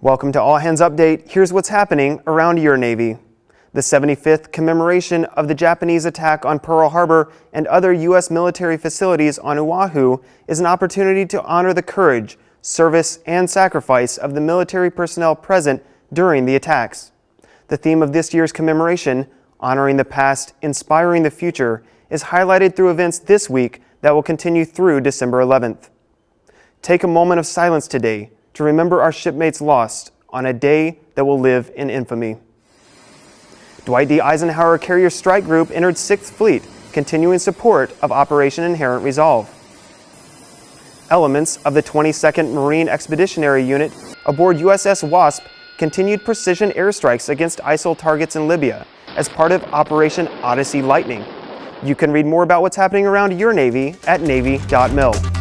Welcome to All Hands Update. Here's what's happening around your Navy. The 75th commemoration of the Japanese attack on Pearl Harbor and other U.S. military facilities on Oahu is an opportunity to honor the courage, service, and sacrifice of the military personnel present during the attacks. The theme of this year's commemoration, Honoring the Past, Inspiring the Future, is highlighted through events this week that will continue through December 11th. Take a moment of silence today to remember our shipmates lost on a day that will live in infamy. Dwight D. Eisenhower Carrier Strike Group entered 6th Fleet, continuing support of Operation Inherent Resolve. Elements of the 22nd Marine Expeditionary Unit aboard USS Wasp continued precision airstrikes against ISIL targets in Libya as part of Operation Odyssey Lightning. You can read more about what's happening around your Navy at Navy.mil.